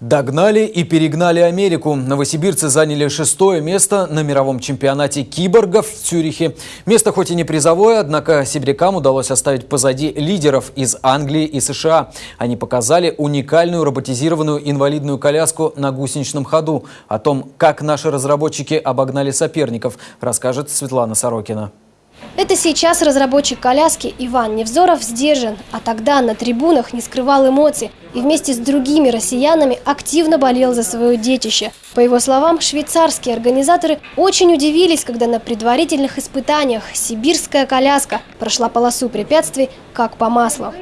Догнали и перегнали Америку. Новосибирцы заняли шестое место на мировом чемпионате киборгов в Цюрихе. Место хоть и не призовое, однако сибирякам удалось оставить позади лидеров из Англии и США. Они показали уникальную роботизированную инвалидную коляску на гусеничном ходу. О том, как наши разработчики обогнали соперников, расскажет Светлана Сорокина. Это сейчас разработчик коляски Иван Невзоров сдержан, а тогда на трибунах не скрывал эмоций и вместе с другими россиянами активно болел за свое детище. По его словам, швейцарские организаторы очень удивились, когда на предварительных испытаниях сибирская коляска прошла полосу препятствий как по маслу.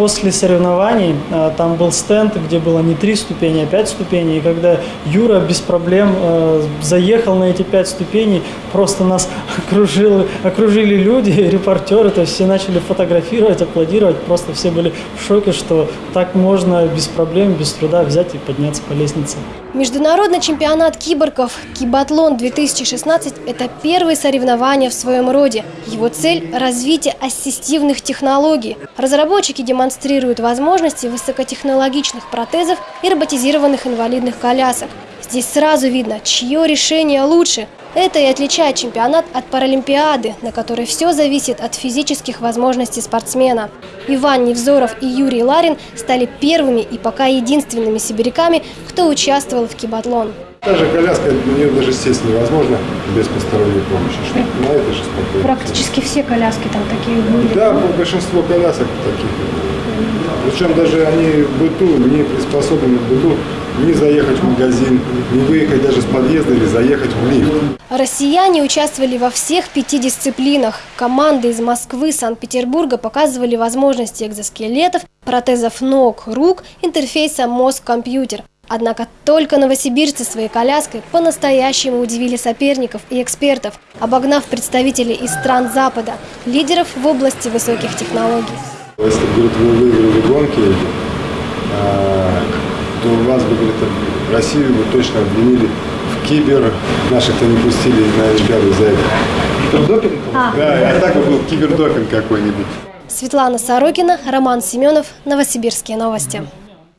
После соревнований а, там был стенд, где было не три ступени, а пять ступеней. И когда Юра без проблем э, заехал на эти пять ступеней, просто нас окружили, окружили люди, репортеры, то есть все начали фотографировать, аплодировать. Просто все были в шоке, что так можно без проблем, без труда взять и подняться по лестнице. Международный чемпионат киборгов «Кибатлон-2016» – это первые соревнования в своем роде. Его цель – развитие ассистивных технологий. Разработчики демонстрируют возможности высокотехнологичных протезов и роботизированных инвалидных колясок. Здесь сразу видно, чье решение лучше. Это и отличает чемпионат от Паралимпиады, на которой все зависит от физических возможностей спортсмена. Иван Невзоров и Юрий Ларин стали первыми и пока единственными сибиряками, кто участвовал в кибатлон. Даже коляска, на нее даже сесть невозможно без посторонней помощи. Что на это же спокойно. Практически все коляски там такие были. Да, большинство колясок таких. Причем даже они в быту, не приспособлены в быту не заехать в магазин, не выехать даже с подъезда или заехать в лифт. Россияне участвовали во всех пяти дисциплинах. Команды из Москвы, Санкт-Петербурга показывали возможности экзоскелетов, протезов ног, рук, интерфейса мозг-компьютер. Однако только новосибирцы своей коляской по-настоящему удивили соперников и экспертов, обогнав представителей из стран Запада, лидеров в области высоких технологий. Если, говорит, вы выиграли гонки, а, то вас бы, говорит, Россию бы точно обвинили в кибер. Наших-то не пустили на Олимпиаду за это. Кибердопинг? А. Да, а так бы был кибердопинг какой-нибудь. Светлана Сорокина, Роман Семенов, Новосибирские новости.